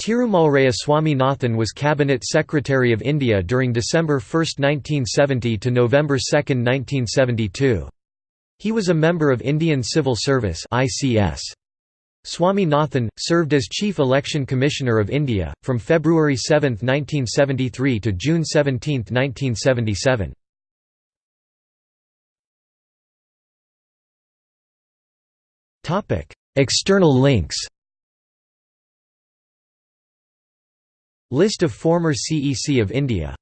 Tirumalraya Swaminathan was Cabinet Secretary of India during December 1, 1970 to November 2, 1972. He was a member of Indian Civil Service. Swaminathan, served as Chief Election Commissioner of India, from February 7, 1973 to June 17, 1977. External links List of former CEC of India